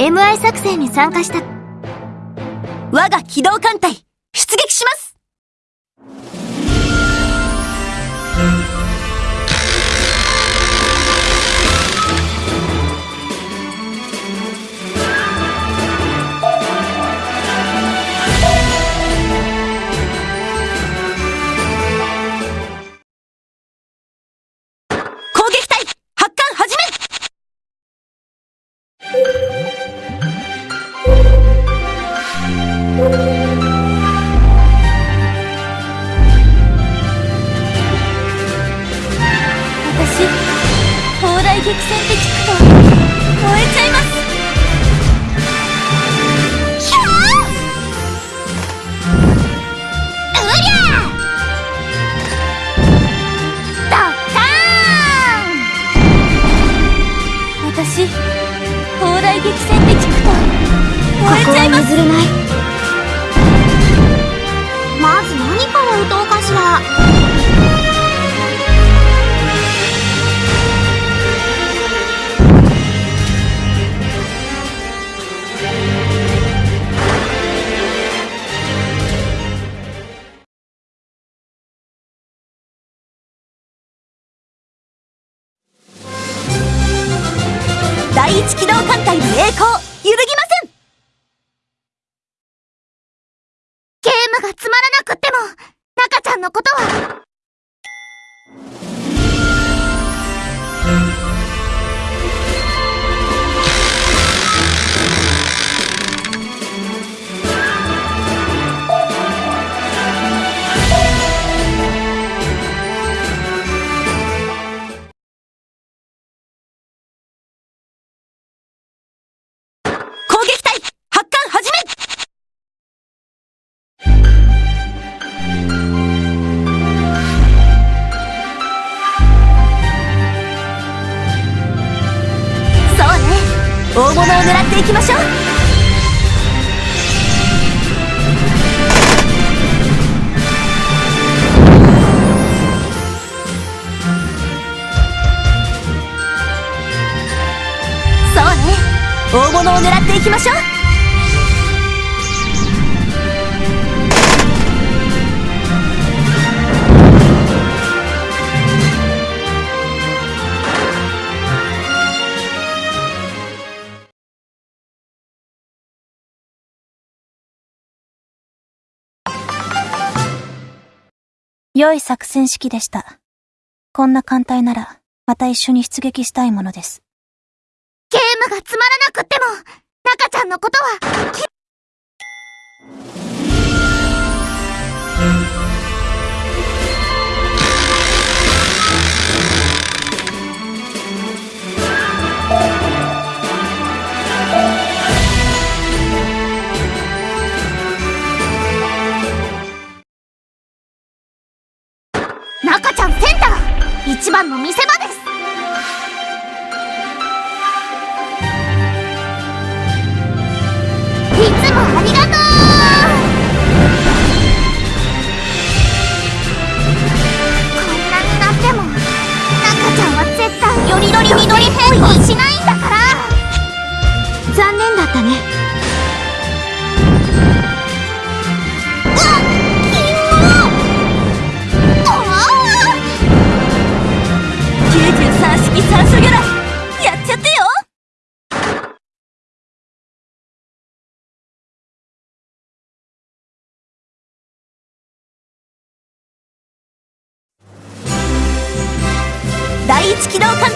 MI 作戦に参加した。我が機動艦隊出撃します。がつまらなくっても中ちゃんのことは。大物を狙っていきましょう。そうね。大物を狙っていきましょう。良い作戦式でした。こんな艦隊なら、また一緒に出撃したいものです。ゲームがつまらなくっても中ちゃんのことはきよりどり緑変更し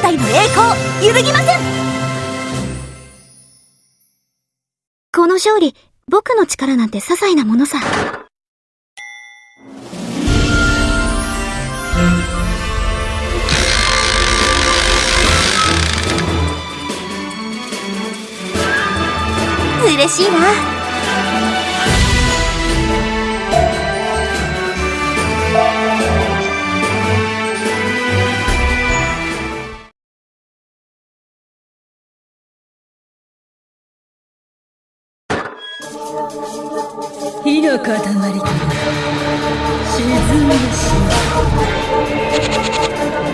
隊の栄光揺るぎません。この勝利僕の力なんて些細なものさ。嬉しいな。火の塊から沈んでしまう。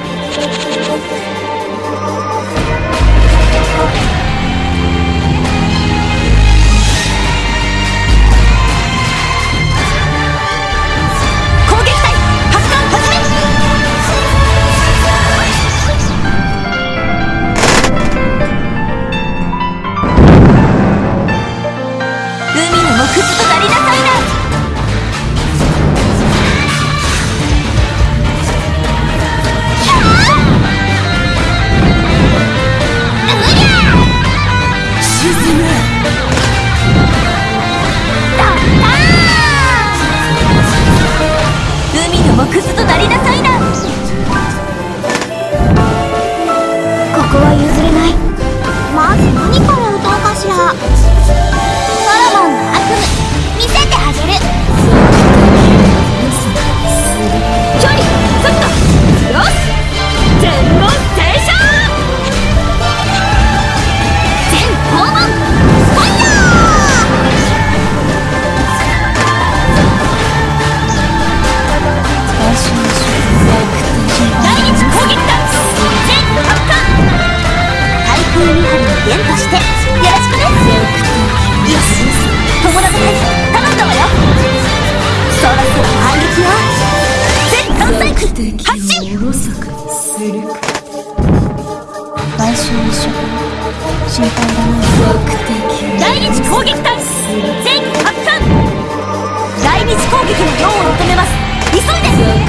する。か来週の週心配だな。目的第一攻撃隊。全発艦。第二次攻撃の量を求めます。急いで。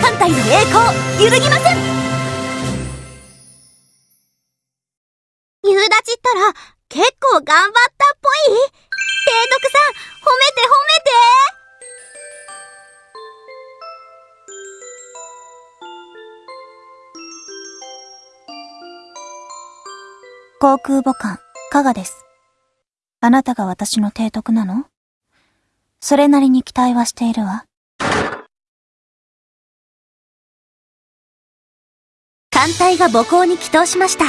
艦隊の栄光揺るぎません夕立ったら結構頑張ったっぽい提督さん褒めて褒めて航空母艦、加賀です。あなたが私の提督なの？それなりに期待はしているわ。艦隊が母港に帰投しました。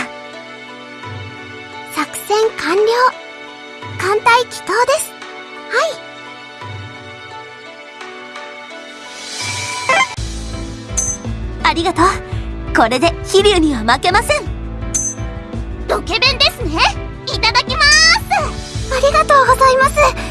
作戦完了。艦隊帰投です。はい。ありがとう。これで飛竜には負けません。ロケ弁ですね。いただきます。ありがとうございます